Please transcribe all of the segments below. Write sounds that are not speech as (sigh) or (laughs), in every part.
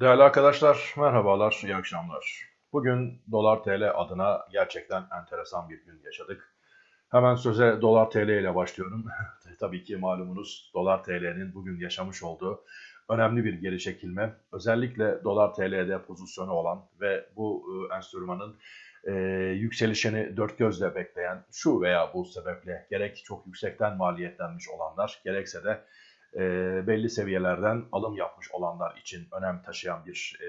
Değerli arkadaşlar, merhabalar, iyi akşamlar. Bugün dolar TL adına gerçekten enteresan bir gün yaşadık. Hemen söze dolar TL ile başlıyorum. (laughs) Tabii ki malumunuz dolar TL'nin bugün yaşamış olduğu önemli bir geri çekilme. Özellikle dolar TL'de pozisyonu olan ve bu e, enstrümanın e, yükselişini dört gözle bekleyen şu veya bu sebeple gerek çok yüksekten maliyetlenmiş olanlar gerekse de e, belli seviyelerden alım yapmış olanlar için önem taşıyan bir e,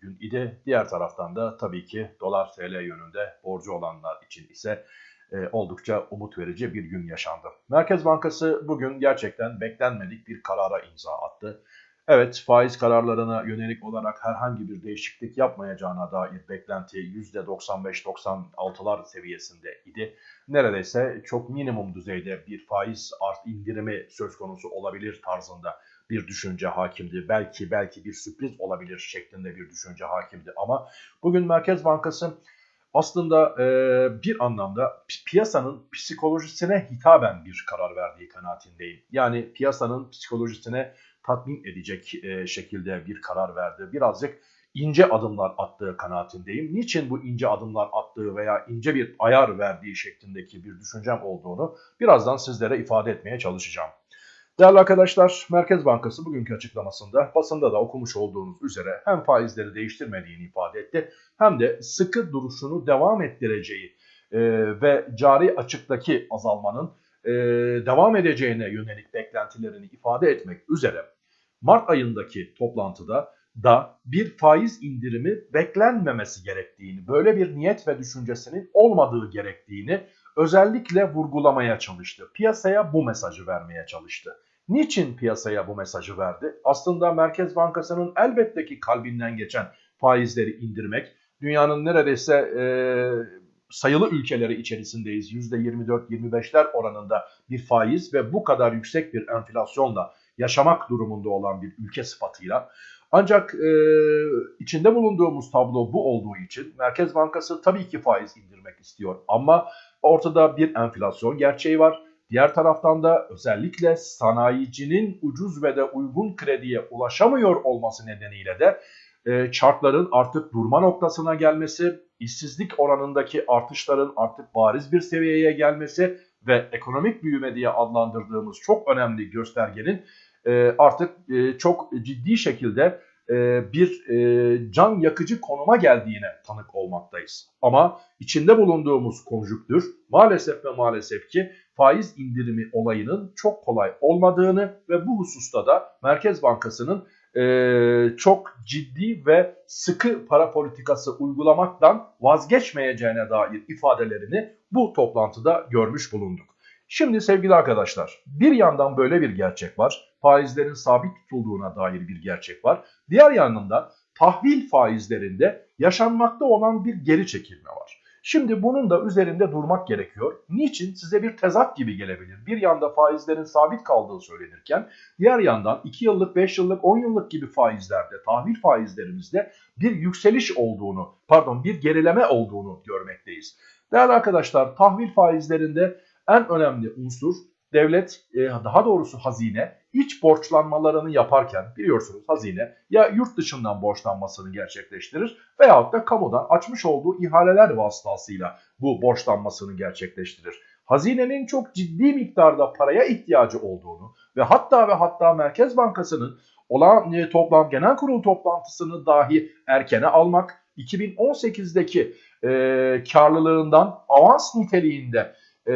gün idi. Diğer taraftan da tabii ki dolar TL yönünde borcu olanlar için ise e, oldukça umut verici bir gün yaşandı. Merkez Bankası bugün gerçekten beklenmedik bir karara imza attı. Evet faiz kararlarına yönelik olarak herhangi bir değişiklik yapmayacağına dair beklenti %95-96'lar seviyesinde idi. Neredeyse çok minimum düzeyde bir faiz art indirimi söz konusu olabilir tarzında bir düşünce hakimdi. Belki belki bir sürpriz olabilir şeklinde bir düşünce hakimdi. Ama bugün Merkez Bankası aslında e, bir anlamda piyasanın psikolojisine hitaben bir karar verdiği kanaatindeyim. Yani piyasanın psikolojisine tatmin edecek e, şekilde bir karar verdi. Birazcık ince adımlar attığı kanaatindeyim. Niçin bu ince adımlar attığı veya ince bir ayar verdiği şeklindeki bir düşüncem olduğunu birazdan sizlere ifade etmeye çalışacağım. Değerli arkadaşlar, Merkez Bankası bugünkü açıklamasında basında da okumuş olduğunuz üzere hem faizleri değiştirmediğini ifade etti hem de sıkı duruşunu devam ettireceği e, ve cari açıktaki azalmanın e, devam edeceğine yönelik beklentilerini ifade etmek üzere Mart ayındaki toplantıda da bir faiz indirimi beklenmemesi gerektiğini, böyle bir niyet ve düşüncesinin olmadığı gerektiğini özellikle vurgulamaya çalıştı. Piyasaya bu mesajı vermeye çalıştı. Niçin piyasaya bu mesajı verdi? Aslında Merkez Bankası'nın elbette ki kalbinden geçen faizleri indirmek, dünyanın neredeyse e, sayılı ülkeleri içerisindeyiz. %24-25'ler oranında bir faiz ve bu kadar yüksek bir enflasyonla yaşamak durumunda olan bir ülke sıfatıyla. Ancak e, içinde bulunduğumuz tablo bu olduğu için Merkez Bankası tabii ki faiz indirmek istiyor. Ama ortada bir enflasyon gerçeği var. Diğer taraftan da özellikle sanayicinin ucuz ve de uygun krediye ulaşamıyor olması nedeniyle de e, çarkların artık durma noktasına gelmesi, işsizlik oranındaki artışların artık bariz bir seviyeye gelmesi ve ekonomik büyüme diye adlandırdığımız çok önemli göstergenin e, artık e, çok ciddi şekilde e, bir can yakıcı konuma geldiğine tanık olmaktayız. Ama içinde bulunduğumuz konjüktür maalesef ve maalesef ki faiz indirimi olayının çok kolay olmadığını ve bu hususta da Merkez Bankası'nın e, çok ciddi ve sıkı para politikası uygulamaktan vazgeçmeyeceğine dair ifadelerini bu toplantıda görmüş bulunduk. Şimdi sevgili arkadaşlar bir yandan böyle bir gerçek var. Faizlerin sabit tutulduğuna dair bir gerçek var. Diğer yanında tahvil faizlerinde yaşanmakta olan bir geri çekilme var. Şimdi bunun da üzerinde durmak gerekiyor. Niçin? Size bir tezat gibi gelebilir. Bir yanda faizlerin sabit kaldığı söylenirken diğer yandan 2 yıllık, 5 yıllık, 10 yıllık gibi faizlerde, tahvil faizlerimizde bir yükseliş olduğunu, pardon bir gerileme olduğunu görmekteyiz. Değerli arkadaşlar tahvil faizlerinde en önemli unsur devlet e, daha doğrusu hazine iç borçlanmalarını yaparken biliyorsunuz hazine ya yurt dışından borçlanmasını gerçekleştirir veyahut da kamudan açmış olduğu ihaleler vasıtasıyla bu borçlanmasını gerçekleştirir. Hazinenin çok ciddi miktarda paraya ihtiyacı olduğunu ve hatta ve hatta Merkez Bankası'nın olan e, toplam genel kurul toplantısını dahi erkene almak 2018'deki e, karlılığından avans niteliğinde e,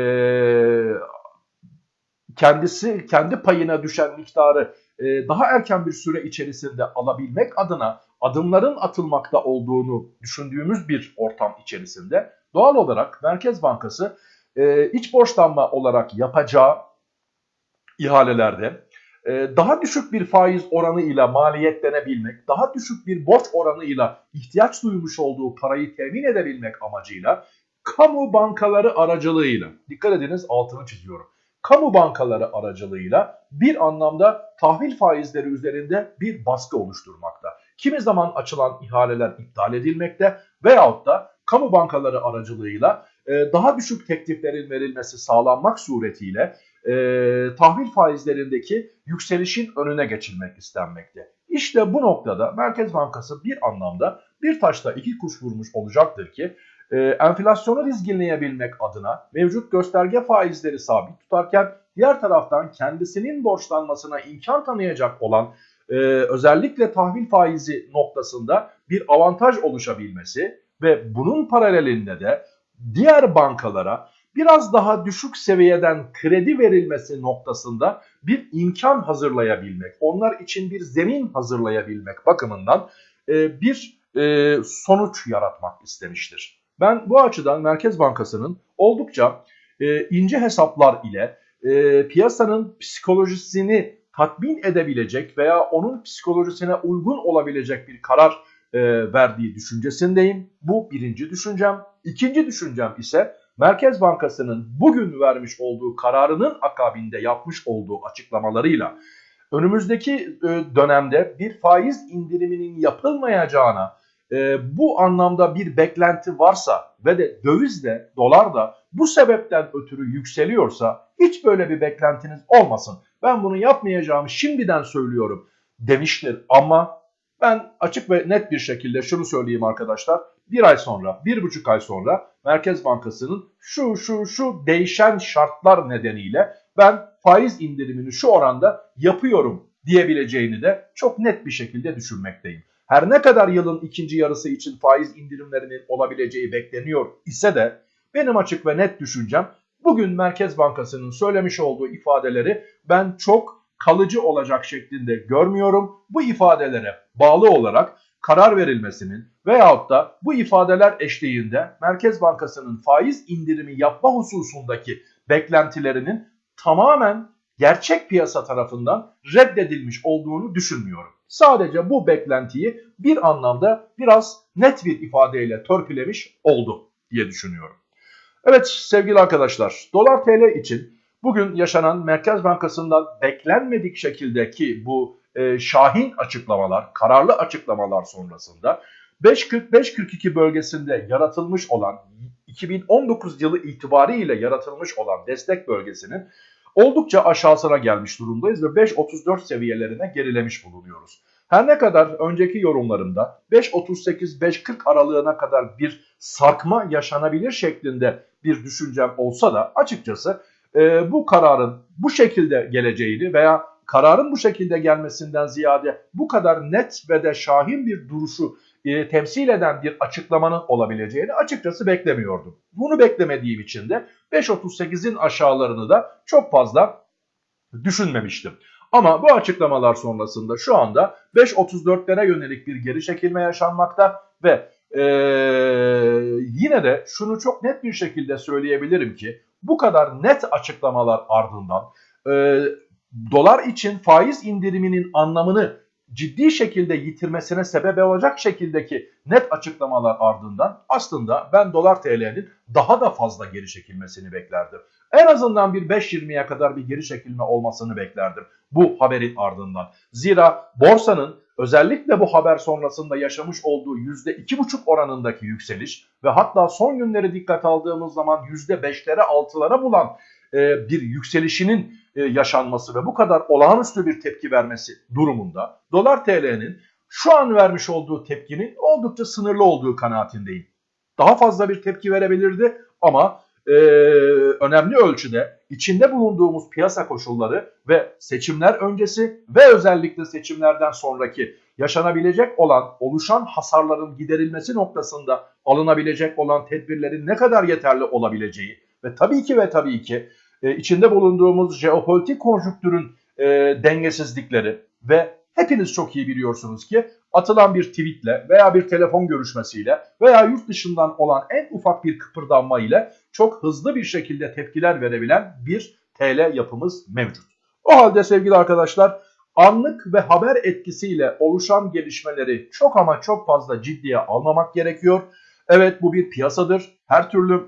kendisi kendi payına düşen miktarı e, daha erken bir süre içerisinde alabilmek adına adımların atılmakta olduğunu düşündüğümüz bir ortam içerisinde doğal olarak Merkez Bankası e, iç borçlanma olarak yapacağı ihalelerde e, daha düşük bir faiz oranıyla maliyetlenebilmek, daha düşük bir borç oranıyla ihtiyaç duymuş olduğu parayı temin edebilmek amacıyla kamu bankaları aracılığıyla, dikkat ediniz altını çiziyorum, kamu bankaları aracılığıyla bir anlamda tahvil faizleri üzerinde bir baskı oluşturmakta. Kimi zaman açılan ihaleler iptal edilmekte veyahut da kamu bankaları aracılığıyla e, daha düşük tekliflerin verilmesi sağlanmak suretiyle e, tahvil faizlerindeki yükselişin önüne geçilmek istenmekte. İşte bu noktada Merkez Bankası bir anlamda bir taşla iki kuş vurmuş olacaktır ki e, enflasyonu dizginleyebilmek adına mevcut gösterge faizleri sabit tutarken diğer taraftan kendisinin borçlanmasına imkan tanıyacak olan e, özellikle tahvil faizi noktasında bir avantaj oluşabilmesi ve bunun paralelinde de diğer bankalara biraz daha düşük seviyeden kredi verilmesi noktasında bir imkan hazırlayabilmek, onlar için bir zemin hazırlayabilmek bakımından e, bir e, sonuç yaratmak istemiştir. Ben bu açıdan Merkez Bankası'nın oldukça e, ince hesaplar ile e, piyasanın psikolojisini tatmin edebilecek veya onun psikolojisine uygun olabilecek bir karar e, verdiği düşüncesindeyim. Bu birinci düşüncem. İkinci düşüncem ise Merkez Bankası'nın bugün vermiş olduğu kararının akabinde yapmış olduğu açıklamalarıyla önümüzdeki e, dönemde bir faiz indiriminin yapılmayacağına e, bu anlamda bir beklenti varsa ve de döviz de dolar da bu sebepten ötürü yükseliyorsa hiç böyle bir beklentiniz olmasın. Ben bunu yapmayacağımı şimdiden söylüyorum demiştir ama ben açık ve net bir şekilde şunu söyleyeyim arkadaşlar. Bir ay sonra, bir buçuk ay sonra Merkez Bankası'nın şu şu şu değişen şartlar nedeniyle ben faiz indirimini şu oranda yapıyorum diyebileceğini de çok net bir şekilde düşünmekteyim. Her ne kadar yılın ikinci yarısı için faiz indirimlerinin olabileceği bekleniyor ise de benim açık ve net düşüncem bugün Merkez Bankası'nın söylemiş olduğu ifadeleri ben çok kalıcı olacak şeklinde görmüyorum. Bu ifadelere bağlı olarak karar verilmesinin veyahut da bu ifadeler eşliğinde Merkez Bankası'nın faiz indirimi yapma hususundaki beklentilerinin tamamen gerçek piyasa tarafından reddedilmiş olduğunu düşünmüyorum. Sadece bu beklentiyi bir anlamda biraz net bir ifadeyle törpülemiş oldu diye düşünüyorum. Evet sevgili arkadaşlar dolar tl için bugün yaşanan Merkez Bankası'ndan beklenmedik şekildeki bu e, şahin açıklamalar, kararlı açıklamalar sonrasında 5.45-42 bölgesinde yaratılmış olan 2019 yılı itibariyle yaratılmış olan destek bölgesinin oldukça aşağısına gelmiş durumdayız ve 5.34 seviyelerine gerilemiş bulunuyoruz. Her ne kadar önceki yorumlarımda 5.38-5.40 aralığına kadar bir sarkma yaşanabilir şeklinde bir düşüncem olsa da açıkçası e, bu kararın bu şekilde geleceğini veya kararın bu şekilde gelmesinden ziyade bu kadar net ve de şahin bir duruşu e, temsil eden bir açıklamanın olabileceğini açıkçası beklemiyordum. Bunu beklemediğim için de 5.38'in aşağılarını da çok fazla düşünmemiştim. Ama bu açıklamalar sonrasında şu anda 5.34'lere yönelik bir geri çekilme yaşanmakta ve ee, yine de şunu çok net bir şekilde söyleyebilirim ki bu kadar net açıklamalar ardından e, dolar için faiz indiriminin anlamını ciddi şekilde yitirmesine sebep olacak şekildeki net açıklamalar ardından aslında ben dolar TL'nin daha da fazla geri çekilmesini beklerdim. En azından bir 5.20'ye kadar bir geri çekilme olmasını beklerdim bu haberin ardından. Zira borsanın özellikle bu haber sonrasında yaşamış olduğu %2,5 oranındaki yükseliş ve hatta son günleri dikkat aldığımız zaman %5'lere 6'lara bulan e, bir yükselişinin e, yaşanması ve bu kadar olağanüstü bir tepki vermesi durumunda dolar TL'nin şu an vermiş olduğu tepkinin oldukça sınırlı olduğu kanaatindeyim. Daha fazla bir tepki verebilirdi ama e, önemli ölçüde içinde bulunduğumuz piyasa koşulları ve seçimler öncesi ve özellikle seçimlerden sonraki yaşanabilecek olan oluşan hasarların giderilmesi noktasında alınabilecek olan tedbirlerin ne kadar yeterli olabileceği ve tabii ki ve tabii ki e, içinde bulunduğumuz jeopolitik konjüktürün e, dengesizlikleri ve hepiniz çok iyi biliyorsunuz ki atılan bir tweetle veya bir telefon görüşmesiyle veya yurt dışından olan en ufak bir kıpırdanma ile çok hızlı bir şekilde tepkiler verebilen bir TL yapımız mevcut. O halde sevgili arkadaşlar anlık ve haber etkisiyle oluşan gelişmeleri çok ama çok fazla ciddiye almamak gerekiyor. Evet bu bir piyasadır. Her türlü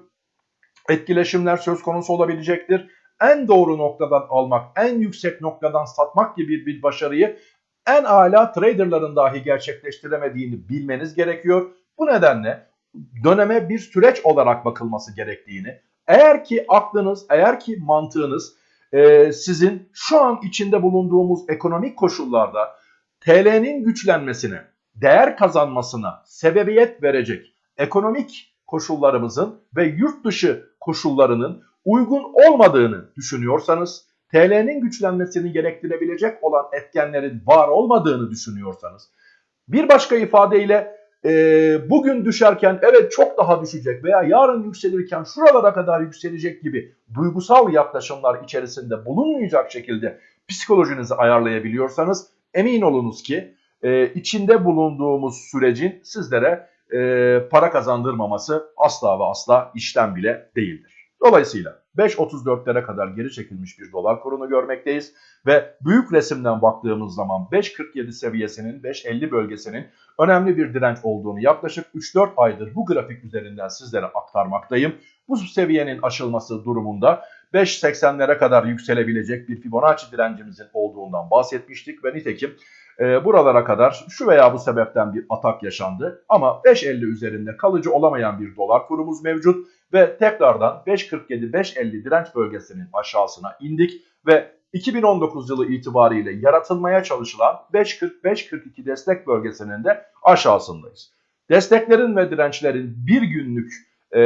etkileşimler söz konusu olabilecektir. En doğru noktadan almak, en yüksek noktadan satmak gibi bir başarıyı en ala traderların dahi gerçekleştiremediğini bilmeniz gerekiyor. Bu nedenle döneme bir süreç olarak bakılması gerektiğini, eğer ki aklınız, eğer ki mantığınız e, sizin şu an içinde bulunduğumuz ekonomik koşullarda TL'nin güçlenmesine, değer kazanmasına sebebiyet verecek ekonomik koşullarımızın ve yurt dışı koşullarının uygun olmadığını düşünüyorsanız, TL'nin güçlenmesini gerektirebilecek olan etkenlerin var olmadığını düşünüyorsanız, bir başka ifadeyle e, bugün düşerken evet çok daha düşecek veya yarın yükselirken şuralara kadar yükselecek gibi duygusal yaklaşımlar içerisinde bulunmayacak şekilde psikolojinizi ayarlayabiliyorsanız emin olunuz ki e, içinde bulunduğumuz sürecin sizlere e, para kazandırmaması asla ve asla işten bile değildir. Dolayısıyla 5.34'lere kadar geri çekilmiş bir dolar kurunu görmekteyiz ve büyük resimden baktığımız zaman 5.47 seviyesinin 5.50 bölgesinin önemli bir direnç olduğunu yaklaşık 3-4 aydır bu grafik üzerinden sizlere aktarmaktayım. Bu seviyenin aşılması durumunda 5.80'lere kadar yükselebilecek bir Fibonacci direncimizin olduğundan bahsetmiştik ve nitekim e, buralara kadar şu veya bu sebepten bir atak yaşandı. Ama 5.50 üzerinde kalıcı olamayan bir dolar kurumuz mevcut ve tekrardan 5.47-5.50 direnç bölgesinin aşağısına indik ve 2019 yılı itibariyle yaratılmaya çalışılan 5.40-5.42 destek bölgesinin de aşağısındayız. Desteklerin ve dirençlerin bir günlük e,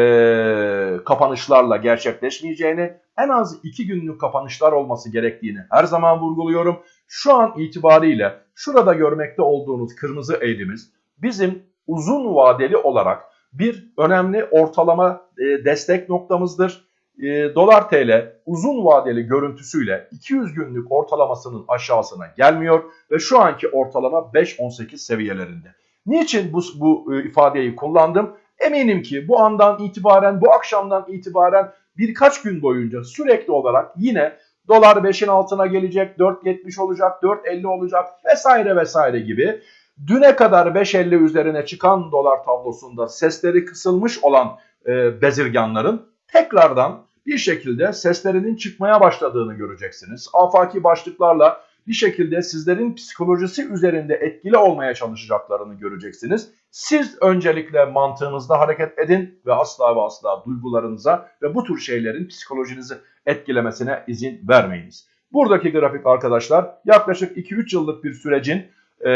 kapanışlarla gerçekleşmeyeceğini, en az iki günlük kapanışlar olması gerektiğini her zaman vurguluyorum. Şu an itibariyle şurada görmekte olduğunuz kırmızı eğrimiz bizim uzun vadeli olarak bir önemli ortalama e, destek noktamızdır. E, dolar TL uzun vadeli görüntüsüyle 200 günlük ortalamasının aşağısına gelmiyor ve şu anki ortalama 5.18 seviyelerinde. Niçin bu, bu e, ifadeyi kullandım? Eminim ki bu andan itibaren, bu akşamdan itibaren birkaç gün boyunca sürekli olarak yine dolar 5'in altına gelecek, 4.70 olacak, 4.50 olacak vesaire vesaire gibi düne kadar 5.50 üzerine çıkan dolar tablosunda sesleri kısılmış olan e, bezirganların tekrardan bir şekilde seslerinin çıkmaya başladığını göreceksiniz. Afaki başlıklarla bir şekilde sizlerin psikolojisi üzerinde etkili olmaya çalışacaklarını göreceksiniz. Siz öncelikle mantığınızda hareket edin ve asla ve asla duygularınıza ve bu tür şeylerin psikolojinizi etkilemesine izin vermeyiniz. Buradaki grafik arkadaşlar yaklaşık 2-3 yıllık bir sürecin e,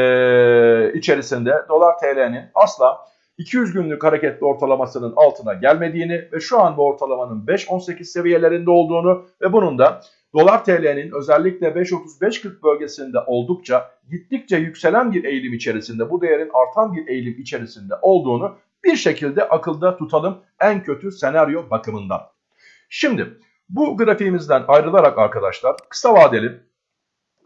içerisinde dolar TL'nin asla 200 günlük hareketli ortalamasının altına gelmediğini ve şu an bu ortalamanın 5.18 seviyelerinde olduğunu ve bunun da dolar TL'nin özellikle 5.35-40 bölgesinde oldukça gittikçe yükselen bir eğilim içerisinde bu değerin artan bir eğilim içerisinde olduğunu bir şekilde akılda tutalım en kötü senaryo bakımından. Şimdi bu grafiğimizden ayrılarak arkadaşlar kısa vadeli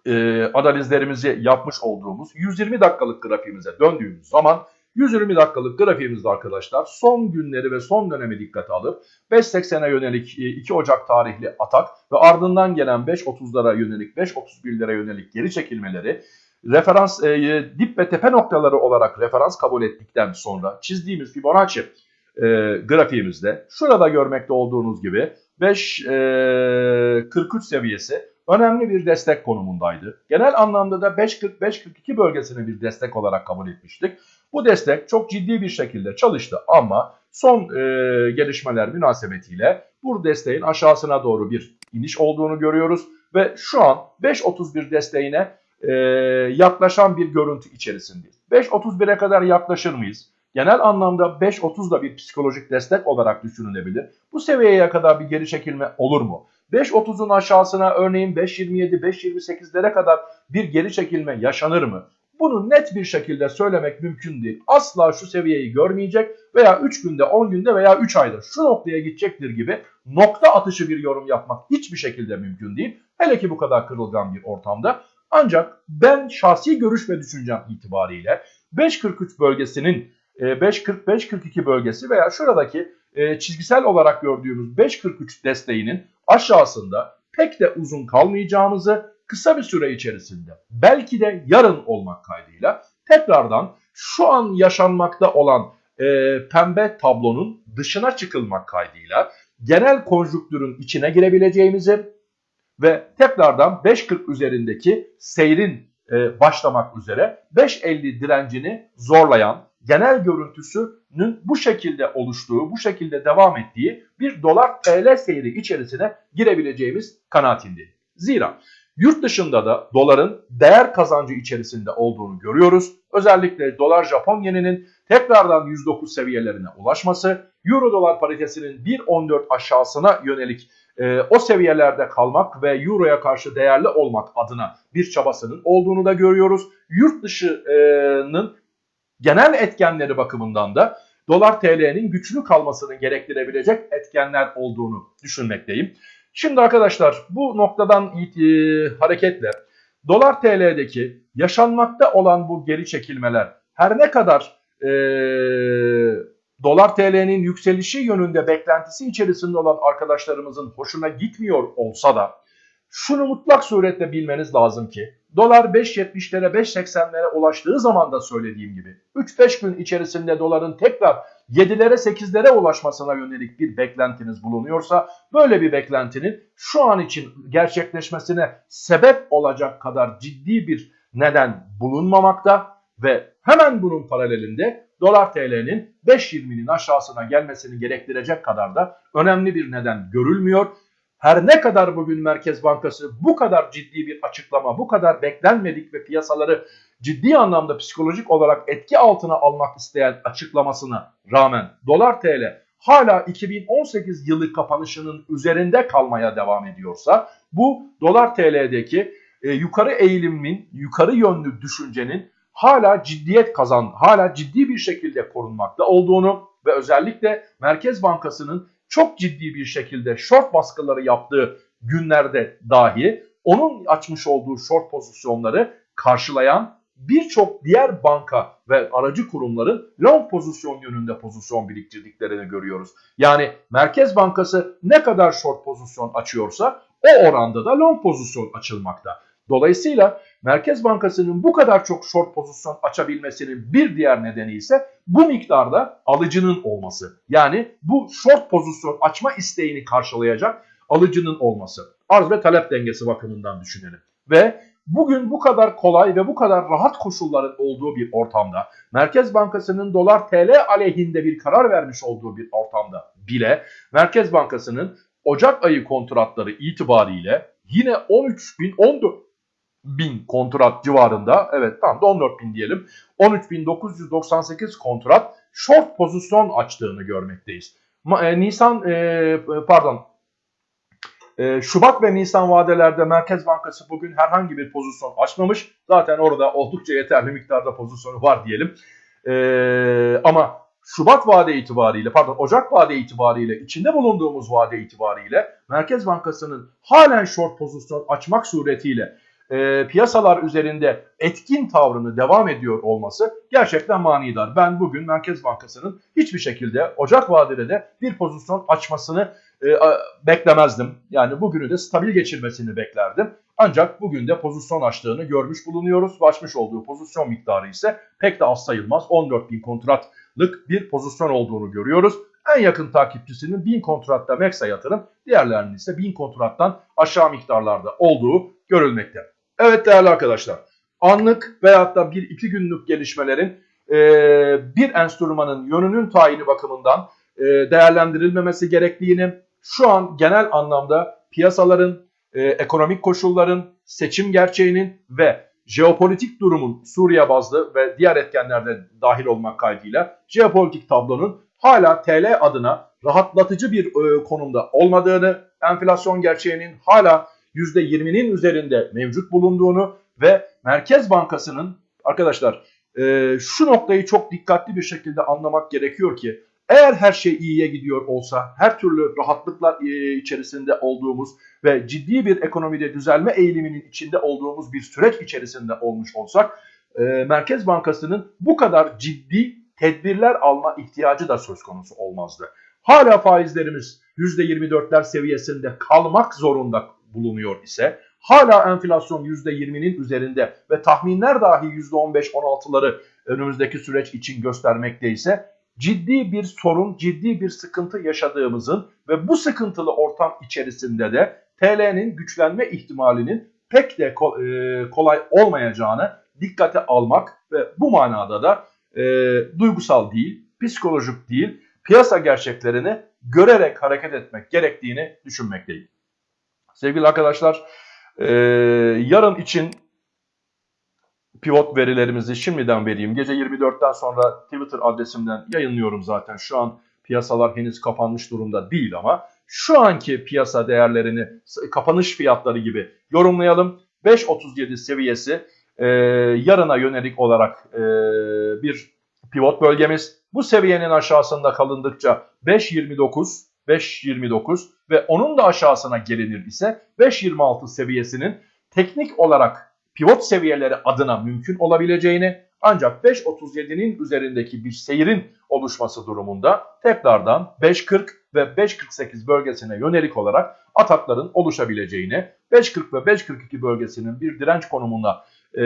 e, analizlerimizi yapmış olduğumuz 120 dakikalık grafiğimize döndüğümüz zaman 120 dakikalık grafiğimizde arkadaşlar son günleri ve son dönemi dikkate alıp 5.80'e yönelik 2 e, Ocak tarihli atak ve ardından gelen 5.30'lara yönelik 5.31'lere yönelik geri çekilmeleri referans e, dip ve tepe noktaları olarak referans kabul ettikten sonra çizdiğimiz Fibonacci e, grafiğimizde şurada görmekte olduğunuz gibi 5.43 e, seviyesi önemli bir destek konumundaydı. Genel anlamda da 5.40-5.42 bölgesini bir destek olarak kabul etmiştik. Bu destek çok ciddi bir şekilde çalıştı ama son e, gelişmeler münasebetiyle bu desteğin aşağısına doğru bir iniş olduğunu görüyoruz. Ve şu an 5.31 desteğine e, yaklaşan bir görüntü içerisindeyiz. 5.31'e kadar yaklaşır mıyız? Genel anlamda 5.30 da bir psikolojik destek olarak düşünülebilir. Bu seviyeye kadar bir geri çekilme olur mu? 5.30'un aşağısına örneğin 5.27, 5.28'lere kadar bir geri çekilme yaşanır mı? Bunu net bir şekilde söylemek mümkün değil. Asla şu seviyeyi görmeyecek veya 3 günde, 10 günde veya 3 ayda şu noktaya gidecektir gibi nokta atışı bir yorum yapmak hiçbir şekilde mümkün değil. Hele ki bu kadar kırılgan bir ortamda. Ancak ben şahsi görüş ve düşüncem itibariyle 5.43 bölgesinin 5.40-5.42 e, bölgesi veya şuradaki e, çizgisel olarak gördüğümüz 5.43 desteğinin aşağısında pek de uzun kalmayacağımızı kısa bir süre içerisinde belki de yarın olmak kaydıyla tekrardan şu an yaşanmakta olan e, pembe tablonun dışına çıkılmak kaydıyla genel konjüktürün içine girebileceğimizi ve tekrardan 5.40 üzerindeki seyrin e, başlamak üzere 5.50 direncini zorlayan genel görüntüsünün bu şekilde oluştuğu, bu şekilde devam ettiği bir dolar TL seyri içerisine girebileceğimiz kanaatindeyim. Zira Yurt dışında da doların değer kazancı içerisinde olduğunu görüyoruz. Özellikle dolar Japon yeninin tekrardan 109 seviyelerine ulaşması, euro dolar paritesinin 1.14 aşağısına yönelik e, o seviyelerde kalmak ve euroya karşı değerli olmak adına bir çabasının olduğunu da görüyoruz. Yurt dışının genel etkenleri bakımından da dolar TL'nin güçlü kalmasını gerektirebilecek etkenler olduğunu düşünmekteyim. Şimdi arkadaşlar bu noktadan e, hareketle dolar TL'deki yaşanmakta olan bu geri çekilmeler her ne kadar e, dolar TL'nin yükselişi yönünde beklentisi içerisinde olan arkadaşlarımızın hoşuna gitmiyor olsa da şunu mutlak suretle bilmeniz lazım ki dolar 5.70'lere 5.80'lere ulaştığı zaman da söylediğim gibi 3-5 gün içerisinde doların tekrar 7'lere 8'lere ulaşmasına yönelik bir beklentiniz bulunuyorsa böyle bir beklentinin şu an için gerçekleşmesine sebep olacak kadar ciddi bir neden bulunmamakta ve hemen bunun paralelinde dolar TL'nin 5.20'nin aşağısına gelmesini gerektirecek kadar da önemli bir neden görülmüyor. Her ne kadar bugün Merkez Bankası bu kadar ciddi bir açıklama, bu kadar beklenmedik ve piyasaları ciddi anlamda psikolojik olarak etki altına almak isteyen açıklamasına rağmen dolar TL hala 2018 yılı kapanışının üzerinde kalmaya devam ediyorsa bu dolar TL'deki e, yukarı eğilimin, yukarı yönlü düşüncenin hala ciddiyet kazan, hala ciddi bir şekilde korunmakta olduğunu ve özellikle Merkez Bankası'nın çok ciddi bir şekilde short baskıları yaptığı günlerde dahi onun açmış olduğu short pozisyonları karşılayan birçok diğer banka ve aracı kurumların long pozisyon yönünde pozisyon biriktirdiklerini görüyoruz. Yani Merkez Bankası ne kadar short pozisyon açıyorsa o oranda da long pozisyon açılmakta. Dolayısıyla Merkez Bankası'nın bu kadar çok short pozisyon açabilmesinin bir diğer nedeni ise bu miktarda alıcının olması. Yani bu short pozisyon açma isteğini karşılayacak alıcının olması. Arz ve talep dengesi bakımından düşünelim. Ve bugün bu kadar kolay ve bu kadar rahat koşulların olduğu bir ortamda Merkez Bankası'nın dolar TL aleyhinde bir karar vermiş olduğu bir ortamda bile Merkez Bankası'nın Ocak ayı kontratları itibariyle yine 13 bin 14 bin kontrat civarında evet tam da 14 bin diyelim 13.998 kontrat short pozisyon açtığını görmekteyiz. E, Nisan e, pardon e, Şubat ve Nisan vadelerde Merkez Bankası bugün herhangi bir pozisyon açmamış. Zaten orada oldukça yeterli miktarda pozisyonu var diyelim. Ama Şubat vade itibariyle pardon Ocak vade itibariyle içinde bulunduğumuz vade itibariyle Merkez Bankası'nın halen short pozisyon açmak suretiyle e, piyasalar üzerinde etkin tavrını devam ediyor olması gerçekten manidar. Ben bugün Merkez Bankası'nın hiçbir şekilde Ocak vadede de bir pozisyon açmasını e, beklemezdim. Yani bugünü de stabil geçirmesini beklerdim. Ancak bugün de pozisyon açtığını görmüş bulunuyoruz. Açmış olduğu pozisyon miktarı ise pek de az sayılmaz. 14 bin kontratlık bir pozisyon olduğunu görüyoruz. En yakın takipçisinin 1000 kontratta Meksa yatırım, diğerlerinin ise 1000 kontrattan aşağı miktarlarda olduğu görülmekte. Evet değerli arkadaşlar, anlık veyahut da bir iki günlük gelişmelerin e, bir enstrümanın yönünün tayini bakımından e, değerlendirilmemesi gerektiğini, şu an genel anlamda piyasaların, e, ekonomik koşulların, seçim gerçeğinin ve jeopolitik durumun Suriye bazlı ve diğer etkenlerde dahil olmak kaydıyla jeopolitik tablonun hala TL adına rahatlatıcı bir e, konumda olmadığını, enflasyon gerçeğinin hala %20'nin üzerinde mevcut bulunduğunu ve Merkez Bankası'nın arkadaşlar e, şu noktayı çok dikkatli bir şekilde anlamak gerekiyor ki eğer her şey iyiye gidiyor olsa, her türlü rahatlıklar e, içerisinde olduğumuz ve ciddi bir ekonomide düzelme eğiliminin içinde olduğumuz bir süreç içerisinde olmuş olsak, e, Merkez Bankası'nın bu kadar ciddi tedbirler alma ihtiyacı da söz konusu olmazdı. Hala faizlerimiz %24'ler seviyesinde kalmak zorunda bulunuyor ise hala enflasyon %20'nin üzerinde ve tahminler dahi %15-16'ları önümüzdeki süreç için göstermekte ise ciddi bir sorun, ciddi bir sıkıntı yaşadığımızın ve bu sıkıntılı ortam içerisinde de TL'nin güçlenme ihtimalinin pek de e, kolay olmayacağını dikkate almak ve bu manada da e, duygusal değil, psikolojik değil, piyasa gerçeklerini görerek hareket etmek gerektiğini düşünmekteyim. Sevgili arkadaşlar Ee, yarın için pivot verilerimizi şimdiden vereyim. Gece 24'ten sonra Twitter adresimden yayınlıyorum zaten. Şu an piyasalar henüz kapanmış durumda değil ama şu anki piyasa değerlerini kapanış fiyatları gibi yorumlayalım. 5.37 seviyesi e, yarına yönelik olarak e, bir pivot bölgemiz. Bu seviyenin aşağısında kalındıkça 5.29, 5.29 ve onun da aşağısına gelinir ise 5.26 seviyesinin teknik olarak pivot seviyeleri adına mümkün olabileceğini ancak 5.37'nin üzerindeki bir seyrin oluşması durumunda tekrardan 5.40 ve 5.48 bölgesine yönelik olarak atakların oluşabileceğini, 5.40 ve 5.42 bölgesinin bir direnç konumunda e,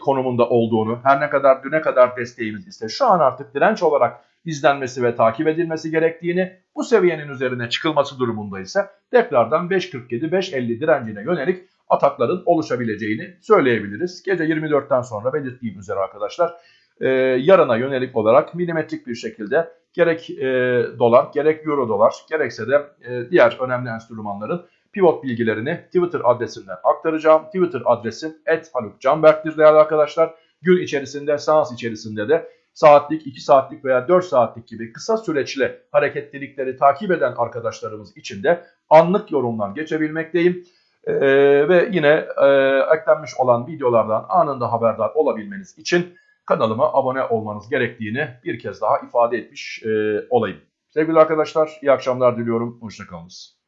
konumunda olduğunu, her ne kadar düne kadar desteğimiz ise şu an artık direnç olarak izlenmesi ve takip edilmesi gerektiğini, bu seviyenin üzerine çıkılması durumunda ise tekrardan 5.47-5.50 direncine yönelik atakların oluşabileceğini söyleyebiliriz. Gece 24'ten sonra belirttiğim üzere arkadaşlar e, yarına yönelik olarak milimetrik bir şekilde gerek e, dolar gerek euro dolar gerekse de e, diğer önemli enstrümanların pivot bilgilerini Twitter adresinden aktaracağım. Twitter adresim @halukcanberk'tir değerli arkadaşlar. Gün içerisinde, seans içerisinde de saatlik, 2 saatlik veya 4 saatlik gibi kısa süreçli hareketlilikleri takip eden arkadaşlarımız için de anlık yorumlar geçebilmekteyim. Ee, ve yine e, eklenmiş olan videolardan anında haberdar olabilmeniz için kanalıma abone olmanız gerektiğini bir kez daha ifade etmiş e, olayım. Sevgili arkadaşlar iyi akşamlar diliyorum. Hoşçakalınız.